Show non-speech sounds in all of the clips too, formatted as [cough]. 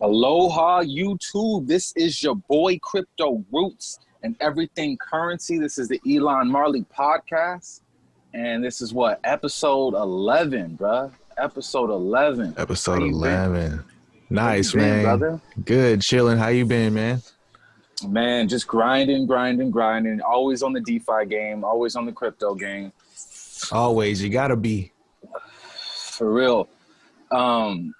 Aloha YouTube. This is your boy Crypto Roots and Everything Currency. This is the Elon Marley podcast. And this is what? Episode 11, bruh. Episode 11. Episode 11. Been? Nice, been, man. Brother? Good. Chilling. How you been, man? Man, just grinding, grinding, grinding. Always on the DeFi game, always on the crypto game. Always. You got to be. For real. Um,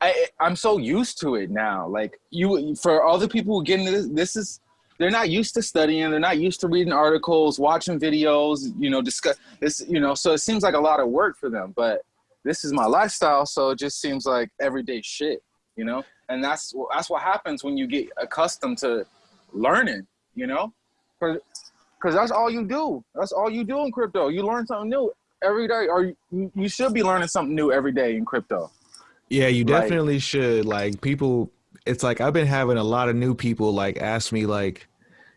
I, I'm so used to it now. Like you, for all the people who get into this, this is they're not used to studying. They're not used to reading articles, watching videos. You know, discuss this. You know, so it seems like a lot of work for them. But this is my lifestyle, so it just seems like everyday shit. You know, and that's that's what happens when you get accustomed to learning. You know, because that's all you do. That's all you do in crypto. You learn something new every day, or you, you should be learning something new every day in crypto. Yeah, you definitely like, should. Like people, it's like I've been having a lot of new people like ask me like,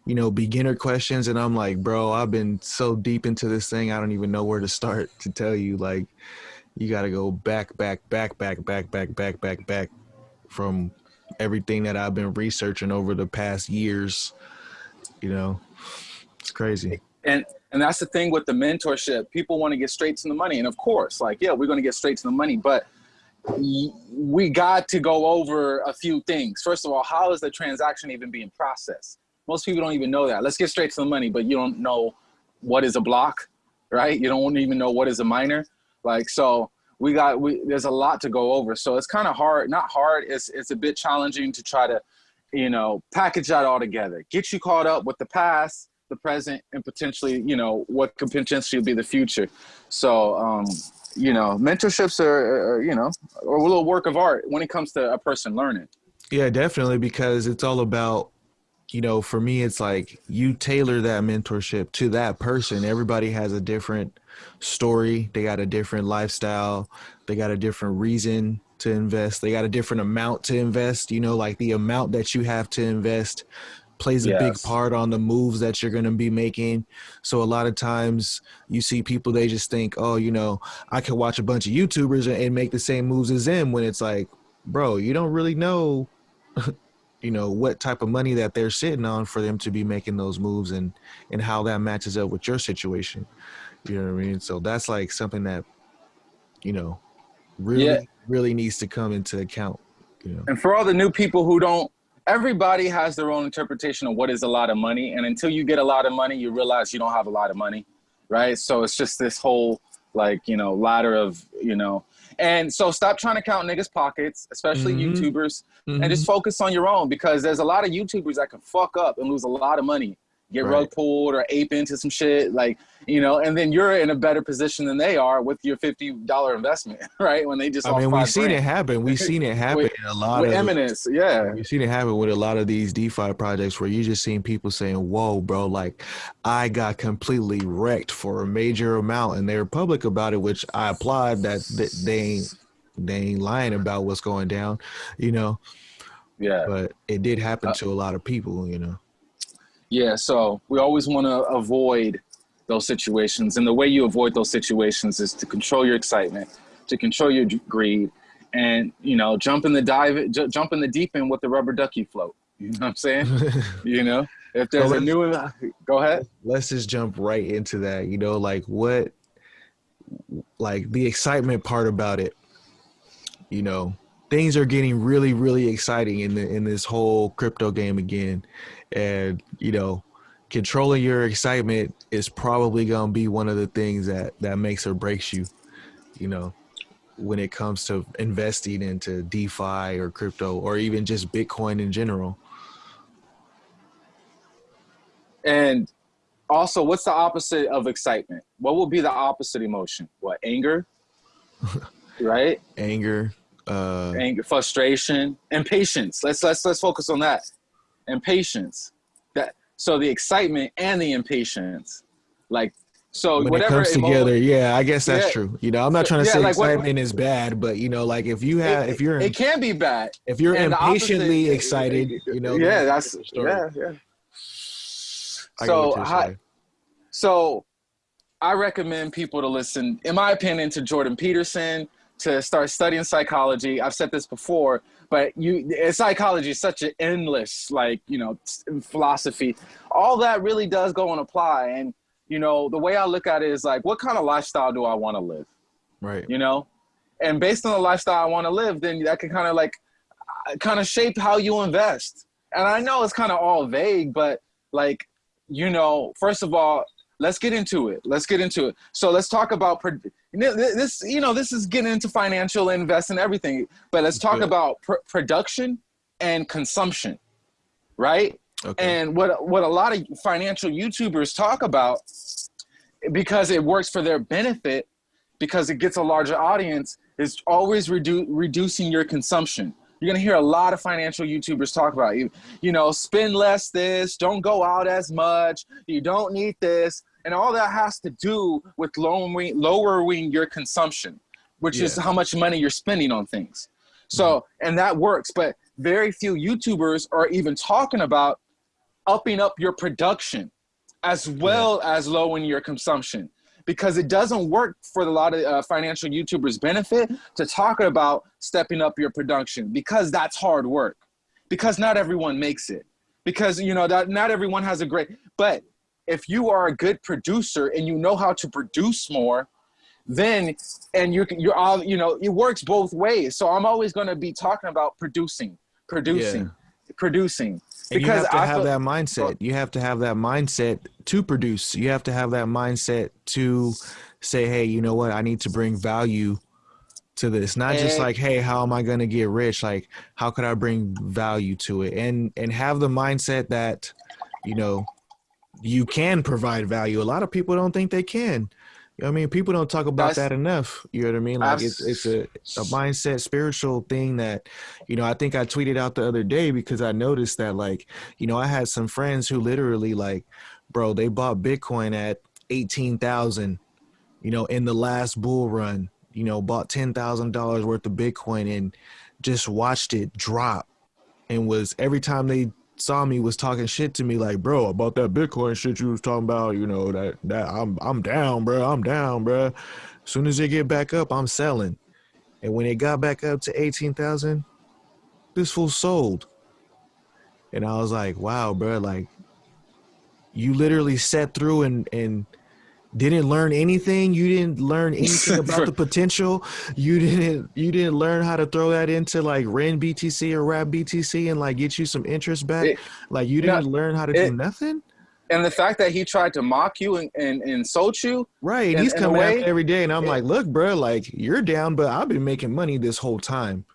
you know, beginner questions, and I'm like, bro, I've been so deep into this thing, I don't even know where to start to tell you. Like, you got to go back, back, back, back, back, back, back, back, back from everything that I've been researching over the past years. You know, it's crazy. And and that's the thing with the mentorship. People want to get straight to the money, and of course, like, yeah, we're going to get straight to the money, but we got to go over a few things. First of all, how is the transaction even being processed? Most people don't even know that. Let's get straight to the money, but you don't know what is a block, right? You don't even know what is a miner. Like, so we got, we, there's a lot to go over. So it's kind of hard, not hard, it's, it's a bit challenging to try to, you know, package that all together, get you caught up with the past, the present, and potentially, you know, what could potentially be the future. So, um, you know, mentorships are, are, you know, a little work of art when it comes to a person learning. Yeah, definitely, because it's all about, you know, for me, it's like you tailor that mentorship to that person. Everybody has a different story, they got a different lifestyle, they got a different reason to invest, they got a different amount to invest. You know, like the amount that you have to invest plays a yes. big part on the moves that you're going to be making. So a lot of times you see people, they just think, oh, you know, I can watch a bunch of YouTubers and make the same moves as them when it's like, bro, you don't really know, [laughs] you know, what type of money that they're sitting on for them to be making those moves and, and how that matches up with your situation. You know what I mean? So that's like something that, you know, really, yeah. really needs to come into account. You know? And for all the new people who don't everybody has their own interpretation of what is a lot of money. And until you get a lot of money, you realize you don't have a lot of money, right? So it's just this whole like, you know, ladder of, you know, and so stop trying to count niggas pockets, especially mm-hmm. YouTubers, mm-hmm. and just mm-hmm. focus on your own because there's a lot of YouTubers that can fuck up and lose a lot of money get right. rug pulled or ape into some shit like you know and then you're in a better position than they are with your $50 investment [laughs] right? When they just i mean we've seen grand. it happen. We've [laughs] seen it happen with, a lot of eminence yeah. we've seen it happen with a lot of these defi projects where you just seen people saying whoa bro like i got completely wrecked for a major amount and they're public about it which i applaud that they ain't they ain't lying about what's going down you know? Yeah. But it did happen uh, to a lot of people you know yeah, so we always want to avoid those situations. And the way you avoid those situations is to control your excitement, to control your greed, and you know, jump in the dive, jump in the deep end with the rubber ducky float. You know what I'm saying? [laughs] you know, if there's so a new, go ahead. Let's just jump right into that. You know, like what, like the excitement part about it. You know, things are getting really, really exciting in the in this whole crypto game again, and you know controlling your excitement is probably going to be one of the things that that makes or breaks you you know when it comes to investing into defi or crypto or even just bitcoin in general. And also what's the opposite of excitement? What will be the opposite emotion? What anger? [laughs] Right? Anger uh anger frustration impatience let's let's let's focus on that impatience. That so the excitement and the impatience, like so when whatever it comes together, yeah, I guess that's yeah. true. You know, I'm not trying to yeah, say like excitement what, is bad, but you know, like if you have, it, if you're, it can be bad. If you're and impatiently opposite, excited, you know, yeah, that's yeah, yeah. so I, so I recommend people to listen, in my opinion, to Jordan Peterson, to start studying psychology. I've said this before, but you psychology is such an endless like you know philosophy. All that really does go and apply. And you know the way I look at it is like, what kind of lifestyle do I want to live? Right. You know, and based on the lifestyle I want to live, then that can kind of like uh, kind of shape how you invest. And I know it's kind of all vague, but like you know, first of all, let's get into it. Let's get into it. So let's talk about this. You know, this is getting into financial invest and everything, but let's talk about pr production and consumption, right? Okay. And what what a lot of financial YouTubers talk about, because it works for their benefit, because it gets a larger audience, is always redu reducing your consumption. You're gonna hear a lot of financial YouTubers talk about you. You know, spend less this, don't go out as much, you don't need this, and all that has to do with lowering lowering your consumption, which yeah. is how much money you're spending on things. So, mm -hmm. and that works, but very few YouTubers are even talking about upping up your production as well yeah. as lowering your consumption because it doesn't work for a lot of uh, financial YouTubers benefit to talk about stepping up your production because that's hard work because not everyone makes it because you know that not everyone has a great but if you are a good producer and you know how to produce more then and you you're all you know it works both ways so i'm always going to be talking about producing producing yeah. producing because you have to I have feel, that mindset. You have to have that mindset to produce. You have to have that mindset to say, hey, you know what? I need to bring value to this. Not just like, hey, how am I going to get rich? Like, how could I bring value to it? And and have the mindset that, you know, you can provide value. A lot of people don't think they can. I mean, people don't talk about That's, that enough. You know what I mean? Like it's it's a, a mindset, spiritual thing that, you know, I think I tweeted out the other day because I noticed that like, you know, I had some friends who literally like, bro, they bought Bitcoin at eighteen thousand, you know, in the last bull run, you know, bought ten thousand dollars worth of Bitcoin and just watched it drop and was every time they saw me was talking shit to me like, bro, about that Bitcoin shit you was talking about, you know, that that I'm I'm down, bro. I'm down, bro. As soon as they get back up, I'm selling. And when it got back up to 18,000, this fool sold. And I was like, wow, bro, like you literally sat through and and didn't learn anything. You didn't learn [laughs] anything about the potential. You didn't you didn't learn how to throw that into like ren btc or wrap btc and like get you some interest back. It, like you didn't learn how to it, do nothing? And the fact that he tried to mock you and, and, insult you right in, he's coming way, every day and i'm like look bro like you're down but i've been making money this whole time.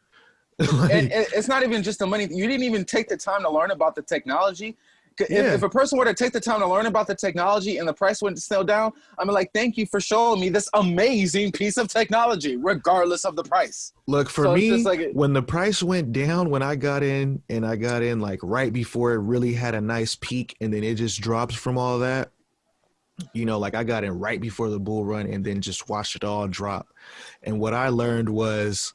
[laughs] Like, and, and it's not even just the money. You didn't even take the time to learn about the technology if, yeah. if, a person were to take the time to learn about the technology and the price went still down, I'm like, thank you for showing me this amazing piece of technology, regardless of the price. Look, for so me, like when the price went down, when I got in and I got in like right before it really had a nice peak and then it just drops from all that, you know, like I got in right before the bull run and then just watched it all drop. And what I learned was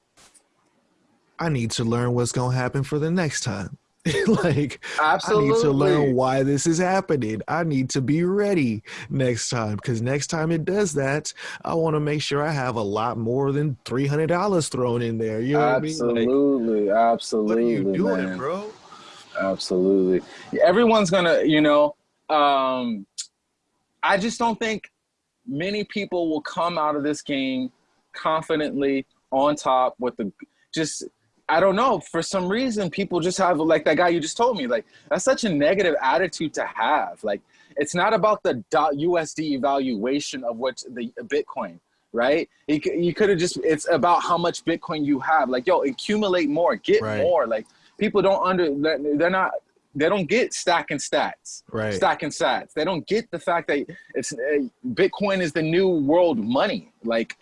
I need to learn what's going to happen for the next time. [laughs] like Absolutely. I need to learn why this is happening. I need to be ready next time because next time it does that, I want to make sure I have a lot more than three hundred dollars thrown in there. You know absolutely, what I mean? like, absolutely. What are you doing, man. bro? Absolutely. Everyone's gonna, you know. Um, I just don't think many people will come out of this game confidently on top with the just I don't know. For some reason, people just have like that guy you just told me. Like that's such a negative attitude to have. Like it's not about the USD evaluation of what the Bitcoin, right? You, you could have just. It's about how much Bitcoin you have. Like yo, accumulate more, get right. more. Like people don't under. They're not. They don't get stacking sats. Right. Stacking sats. They don't get the fact that it's uh, Bitcoin is the new world money. Like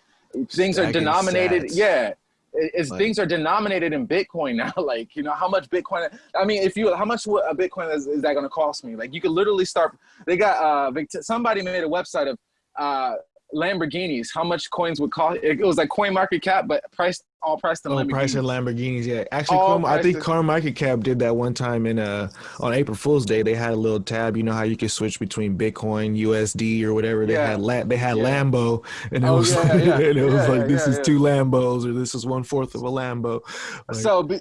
things stacking are denominated. Sats. Yeah is like, things are denominated in Bitcoin [laughs] now. like, you know, how much Bitcoin, I mean, if you, how much a Bitcoin is, is that going to cost me? Like you could literally start, they got, uh, somebody made a website of, uh, Lamborghinis. How much coins would cost? It was like Coin Market Cap, but priced all priced in Oh, Lamborghinis. price in Lamborghinis, yeah. Actually, I think. Coin Market Cap did that one time in uh on April Fool's Day. They had a little tab. You know how you could switch between Bitcoin, USD, or whatever. They Yeah. had la- they had Yeah. Lambo, and it Oh, was yeah, like, [laughs] it was like this is two Lambos or this is one fourth of a Lambo. Like, so be,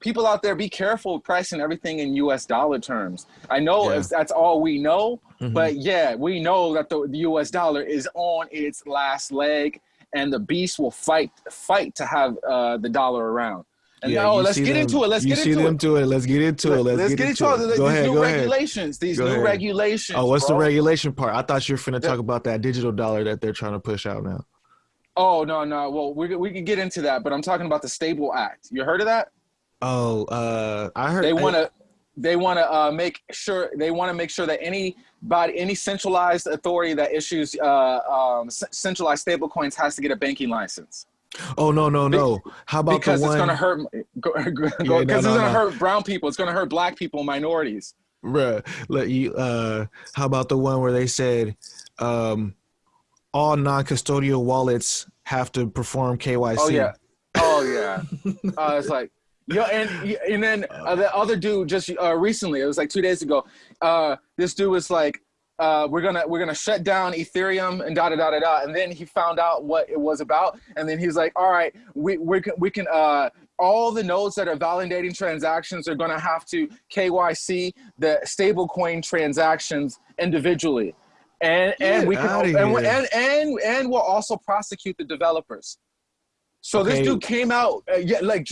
people out there, be careful pricing everything in U.S. dollar terms. I know Yeah. if that's all we know, Mhm. but yeah, we know that the, the U.S. dollar is on its last leg, and the beast will fight fight to have uh, the dollar around. And yeah, oh, let's get them- into it. Let's get see into them it. it. Let's get into it. Let's, get, into it. These Go ahead. new Go ahead. regulations. These Go new ahead. regulations. Oh, what's the regulation part? I thought you were finna The- talk about that digital dollar that they're trying to push out now. Oh no, no. Well, we we can get into that, but I'm talking about the Stable Act. You heard of that? Oh, uh, I heard They want to they want to uh, make sure they want to make sure that any body any centralized authority that issues uh, um, centralized stable coins has to get a banking license Oh no, no, no. How about because the it's one? going to hurt [laughs] because no, it's no, going to no. hurt brown people. It's going to hurt black people, minorities. Bruh, let you uh how about the one where they said um all non-custodial wallets have to perform KYC. Oh yeah, oh yeah. [laughs] uh, it's like yo, and and then uh, the other dude just uh, recently, it was like two days ago. Uh, this dude was like, uh, "We're gonna we're gonna shut down Ethereum and da da da da da," and then he found out what it was about, and then he's like, "All right, we we can we can." Uh, all the nodes that are validating transactions are going to have to KYC the stablecoin transactions individually, and and we can and, and and and we'll also prosecute the developers. So Okay. this dude came out, uh, yeah, like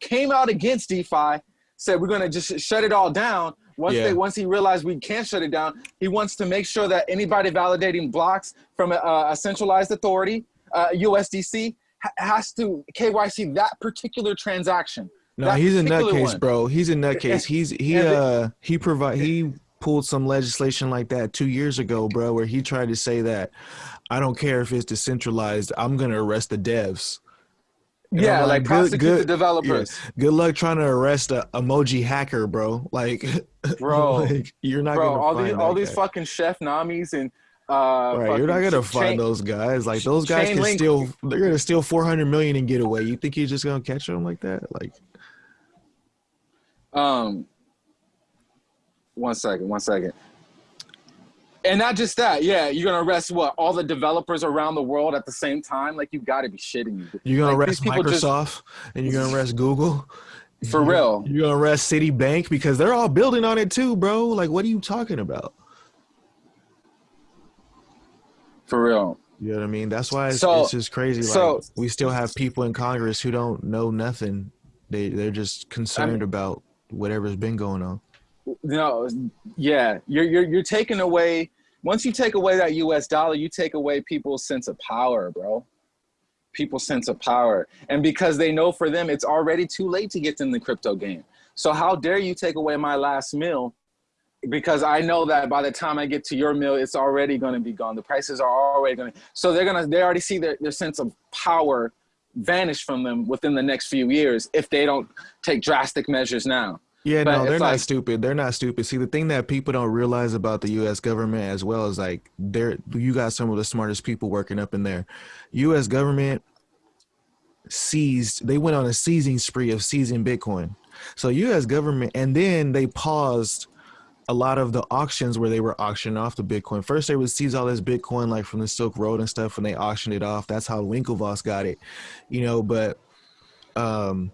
came out against DeFi, said we're gonna just shut it all down. Once Yeah. they once he realized we can't shut it down, he wants to make sure that anybody validating blocks from a, a centralized authority, uh, USDC, ha- has to KYC that particular transaction. No, he's a nutcase, bro. He's a nutcase. [laughs] He's he uh he provide he pulled some legislation like that two years ago, bro, where he tried to say that I don't care if it's decentralized, I'm gonna arrest the devs. Yeah, like, like good- prosecute good- the developers, Good luck trying to arrest a emoji hacker, bro. Like, [laughs] bro. like, you're not bro, gonna all find these all that these guy. fucking Chef Nomis and uh, Right, you're not gonna find chain- those guys. Like those guys can link- steal. They're gonna steal 400 million and get away. You think you're just gonna catch them like that? Like, Um, one second, one second. And not just that, yeah, you're gonna arrest what all the developers around the world at the same time. Like you got to be shitting me. you're gonna Like, arrest people just- Microsoft and you're gonna [laughs] arrest Google. For real. You're gonna arrest Citibank because they're all building on it too, bro. Like, what are you talking about? For real. You know what I mean? That's why it's, So- it's just crazy. Like, so- we still have people in Congress who don't know nothing. They they're just concerned about whatever's been going on. No, yeah, you're you're you're taking away. Once you take away that U.S. dollar, you take away people's sense of power, bro. People's sense of power, and because they know for them it's already too late to get in the crypto game. So how dare you take away my last meal? Because I know that by the time I get to your meal, it's already going to be gone. The prices are already going to. So they're gonna. They already see their, their sense of power vanish from them within the next few years if they don't take drastic measures now. Yeah, But no, they're it's not like- stupid. They're not stupid. See, the thing that people don't realize about the U.S. government as well is like, they're you got some of the smartest people working up in there. U.S. government seized. They went on a seizing spree of seizing Bitcoin. So U.S. government, and then they paused a lot of the auctions where they were auctioning off the Bitcoin. First, they would seize all this Bitcoin like from the Silk Road and stuff, and they auctioned it off. That's how Winklevoss got it, you know. But um,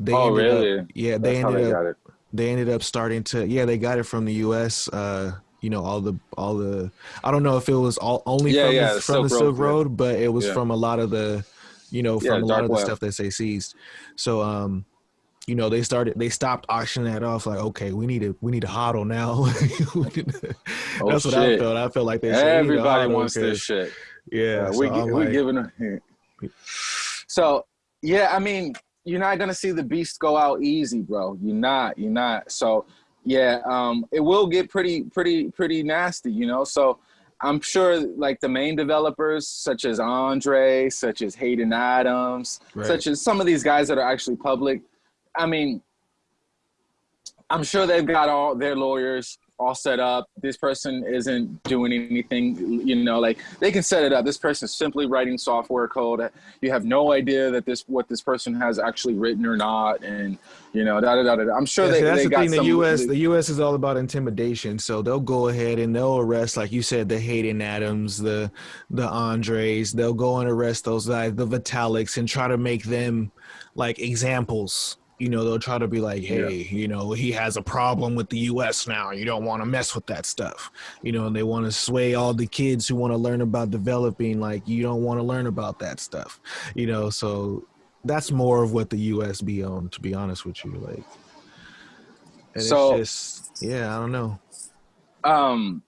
they Oh, ended up- really? yeah, they That's how ended they up they ended up starting to yeah they got it from the U.S. Uh, you know all the all the I don't know if it was all only Yeah, from yeah, the, from Silk the Silk Road, yeah. Road, but it was Yeah. from a lot of the you know Yeah, from a lot of the stuff that they seized. So um, you know they started they stopped auctioning that off like okay we need to we need to hodl now. [laughs] Oh, That's what I felt. I felt like they said, "We need to Everybody wants 'cause-" this shit. Yeah, Yeah, so we I'm we like- giving a So yeah, I mean, you're not gonna see the beast go out easy, bro. You're not. You're not. So yeah, um, it will get pretty, pretty, pretty nasty, you know. So I'm sure, like the main developers, such as Andre, such as Hayden Adams, Right. such as some of these guys that are actually public. I mean, I'm sure they've got all their lawyers all set up. This person isn't doing anything, you know, like they can set it up. This person is simply writing software code. You have no idea that this what this person has actually written or not, and you know, da da da da. I'm sure Yeah, they, see, that's they the thing. The. U.S. The U.S. is all about intimidation, so they'll go ahead and they'll arrest, like you said, the Hayden Adams, the the Andres. They'll go and arrest those guys, the Vitaliks, and try to make them like examples. You know, they'll try to be like, Yeah. hey, you know, he has a problem with the U.S. now. You don't want to mess with that stuff. You know, and they want to sway all the kids who want to learn about developing. Like, you don't want to learn about that stuff. You know, so that's more of what the U.S. be on. To be honest with you, like. And So- it's just, yeah, I don't know. um,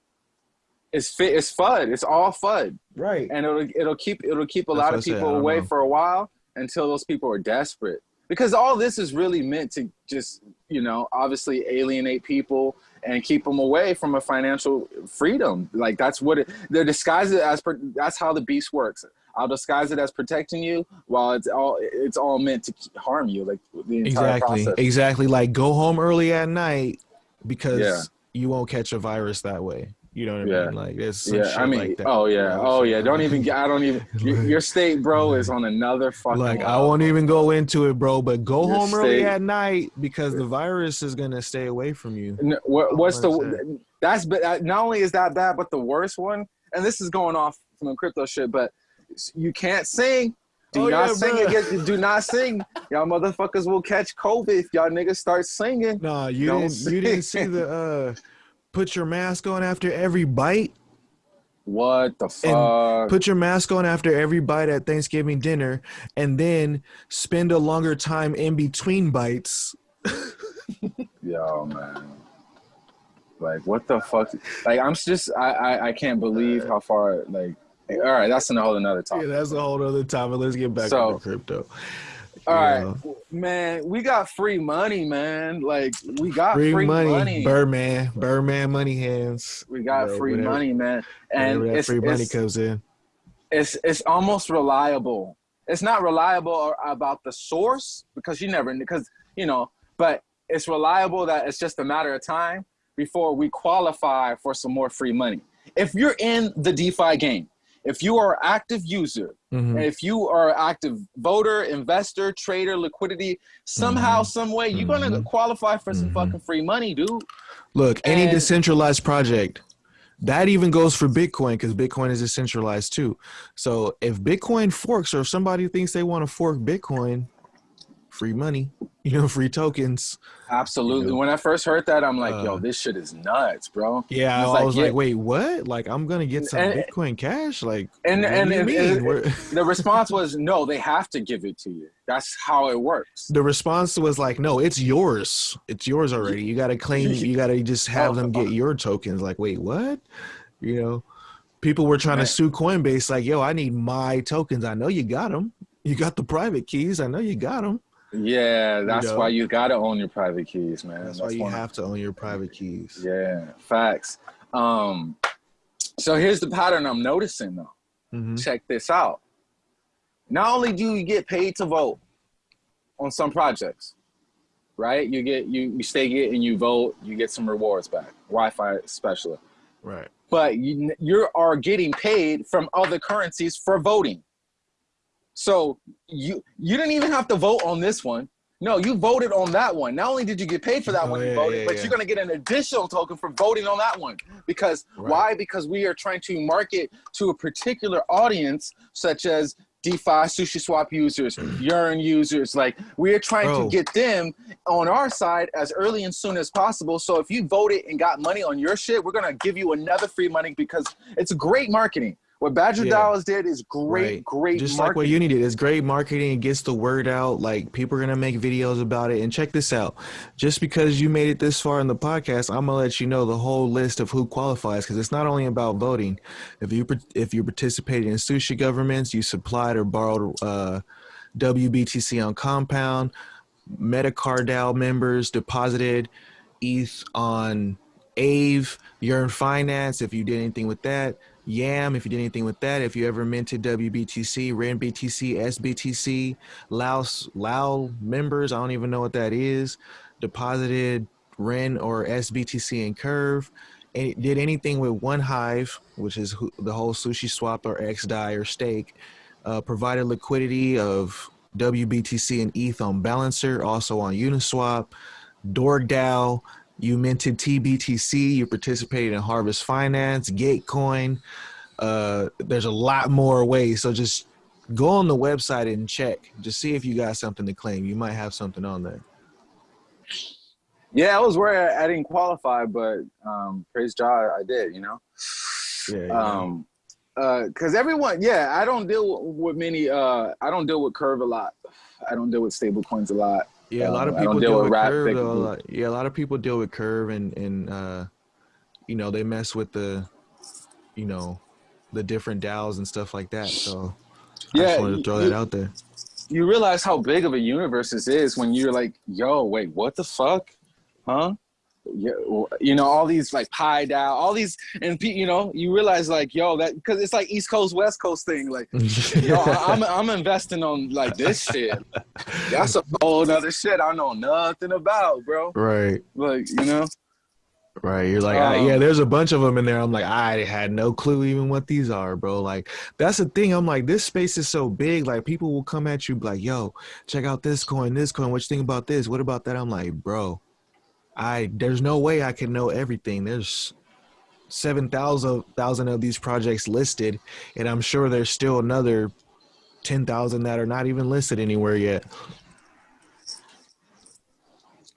it's fit. It's FUD. It's all FUD, Right. and it'll it'll keep it'll keep a That's lot of said, people away know. for a while until those people are desperate. Because all this is really meant to just you know obviously alienate people and keep them away from a financial freedom. Like that's what it, they're disguised it as. That's how the beast works. I'll disguise it as protecting you, while it's all it's all meant to harm you. Like the entire Exactly. process. Exactly. Like go home early at night because Yeah. you won't catch a virus that way. You know what I Yeah. mean? Like there's Yeah, shit I mean, like oh yeah, oh yeah. Don't even. get- I don't even. [laughs] Your, your state, bro, is on another fucking. Like I won't even go into it, bro. But go Your home early at night because the virus is gonna stay away from you. N- What, what's the? That's but not only is that bad, but the worst one, and this is going off from the crypto shit, but you can't sing. Do Oh, not yeah, sing again. Do not sing. Y'all motherfuckers will catch COVID if y'all niggas start singing. Nah, you Don't didn't. You didn't see the [laughs] uh, put your mask on after every bite. What the fuck? Put your mask on after every bite at Thanksgiving dinner, and then spend a longer time in between bites. [laughs] Yo, man. Like, what the fuck? Like, I'm just, I, I, I can't believe how far, like, all right, that's a whole another topic. Yeah, that's a whole other topic. Let's get back So- to crypto. All Yeah. right, man, we got free money, man. Like, we got Free, free, money, money. Birdman, Birdman money hands. We got Bro, free whatever- money, man. And that it's, free money it's, comes in. it's, it's almost reliable. It's not reliable about the source because you never, because, you know, but it's reliable that it's just a matter of time before we qualify for some more free money. If you're in the DeFi game, if you are an active user, Mhm. and if you are an active voter, investor, trader, liquidity, somehow, Mhm. some way, you're gonna Mhm. qualify for some Mhm. fucking free money, dude. Look, any decentralized project, that even goes for Bitcoin because Bitcoin is decentralized too. So if Bitcoin forks or if somebody thinks they want to fork Bitcoin, free money, [laughs] you know, free tokens. Absolutely. You know? When I first heard that, I'm like, yo, Uh, this shit is nuts, bro. Yeah, I like, was yeah. like, wait, what? Like, I'm gonna get some And- Bitcoin cash? Like, And and, and- and the response [laughs] was, no, they have to give it to you. That's how it works. the response was like, no, it's yours. It's yours already. You gotta claim. [laughs] You gotta just have them get your tokens. Like, wait, what? You know, people were trying Man. to sue Coinbase. Like, yo, I need my tokens. I know you got them. You got the private keys. I know you got them. Yeah, that's know? why you gotta own your private keys, man. That's why you have to own your private keys. Yeah, facts. Um, so here's the pattern I'm noticing though. Mhm. check this out. Not only do you get paid to vote on some projects, right? You get you you stake it and you vote, you get some rewards back, Wi-Fi special. Right. But you you are getting paid from other currencies for voting. So you you didn't even have to vote on this one. No, you voted on that one. Not only did you get paid for that Oh, one you yeah, voted, yeah, but yeah. you're gonna get an additional token for voting on that one. Because Right. why? Because we are trying to market to a particular audience, such as DeFi, Sushi Swap users, [clears throat] Yearn users. Like we are trying Bro. to get them on our side as early and soon as possible. So if you voted and got money on your shit, we're gonna give you another free money because it's great marketing. What Badger Yeah. Dollars did is great, Right. great Just like what marketing. you needed. It's great marketing. It gets the word out. Like people are gonna make videos about it. And check this out. Just because you made it this far in the podcast, I'm gonna let you know the whole list of who qualifies because it's not only about voting. If you if you participated in sushi governance, you supplied or borrowed uh, WBTC on Compound, MetaCartel members deposited ETH on Aave, Yearn Finance, if you did anything with that, Yam, if you did anything with that, if you ever minted WBTC, RenBTC, SBTC, Laos, Lao members, I don't even know what that is, deposited Ren or SBTC and Curve. And it did anything with One Hive, which is the whole Sushi Swap or XDAI or Stake. Uh, provided liquidity of WBTC and ETH on Balancer, also on Uniswap. DorgDAO, you minted TBTC, you participated in Harvest Finance, Gitcoin. Uh, there's a lot more ways. So just go on the website and check. Just see if you got something to claim. You might have something on there. Yeah, I was worried I didn't qualify, but um, praise God, I did. You know. Yeah. yeah. Um, uh, cause everyone, yeah, I don't deal with many. Uh, I don't deal with Curve a lot. I don't deal with stable coins a lot. Yeah, a lot of Um, I don't people deal deal with curve. Though. Like, yeah, a lot of people deal with curve, and and uh, you know they mess with the, you know, the different DAOs and stuff like that. So I just wanted to throw you- that out there. You realize how big of a universe this is when you're like, yo, wait, what the fuck, huh? Yeah, you know all these like pie DAO, all these, and you know you realize like, yo, that because it's like East Coast West Coast thing, like. [laughs] Yo, I'm I'm investing on like this shit. That's a whole other shit I know nothing about, bro. right, Like you know, right. You're like, I, yeah. Um, There's a bunch of them in there. I'm like, I had no clue even what these are, bro. Like that's the thing. I'm like, this space is so big. Like people will come at you like, yo, check out this coin, this coin. What you think about this? What about that? I'm like, bro, I there's no way I can know everything. There's seven thousand thousand of these projects listed, and I'm sure there's still another ten thousand that are not even listed anywhere yet.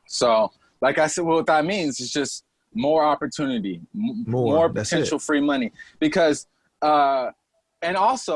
so like I said, what that means is just more opportunity, More, more potential free money because, uh, and also